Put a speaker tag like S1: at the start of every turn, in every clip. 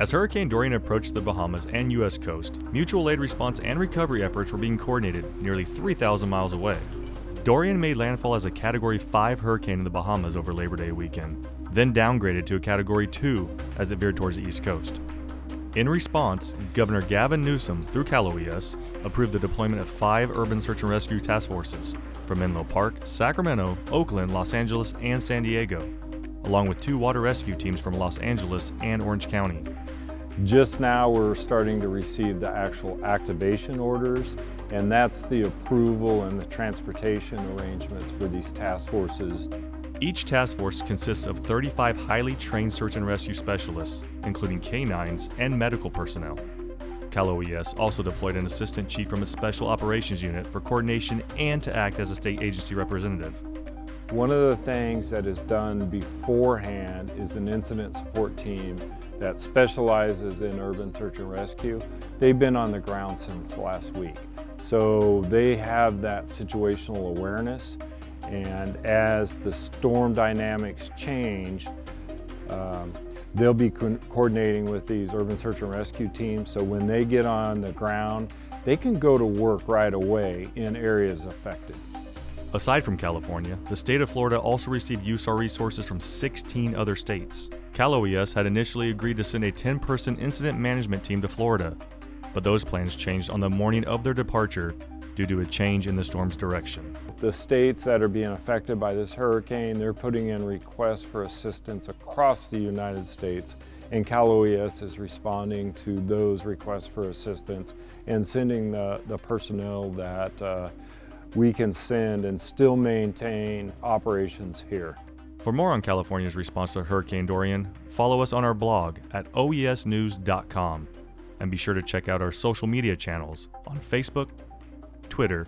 S1: As Hurricane Dorian approached the Bahamas and U.S. coast, mutual aid response and recovery efforts were being coordinated nearly 3,000 miles away. Dorian made landfall as a Category 5 hurricane in the Bahamas over Labor Day weekend, then downgraded to a Category 2 as it veered towards the East Coast. In response, Governor Gavin Newsom, through Cal OES, approved the deployment of five urban search and rescue task forces from Menlo Park, Sacramento, Oakland, Los Angeles, and San Diego, along with two water rescue teams from Los Angeles and Orange County.
S2: Just now we're starting to receive the actual activation orders and that's the approval and the transportation arrangements for these task forces
S1: each task force consists of 35 highly trained search and rescue specialists, including canines and medical personnel. Cal OES also deployed an assistant chief from a special operations unit for coordination and to act as a state agency representative.
S2: One of the things that is done beforehand is an incident support team that specializes in urban search and rescue. They've been on the ground since last week. So they have that situational awareness and as the storm dynamics change, um, they'll be co coordinating with these urban search and rescue teams. So when they get on the ground, they can go to work right away in areas affected.
S1: Aside from California, the state of Florida also received USAR resources from 16 other states. Cal OES had initially agreed to send a 10-person incident management team to Florida, but those plans changed on the morning of their departure due to a change in the storm's direction.
S2: The states that are being affected by this hurricane, they're putting in requests for assistance across the United States and Cal OES is responding to those requests for assistance and sending the, the personnel that uh, we can send and still maintain operations here.
S1: For more on California's response to Hurricane Dorian, follow us on our blog at oesnews.com and be sure to check out our social media channels on Facebook, Twitter,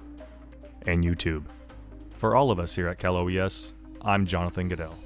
S1: and YouTube. For all of us here at Cal OES, I'm Jonathan Goodell.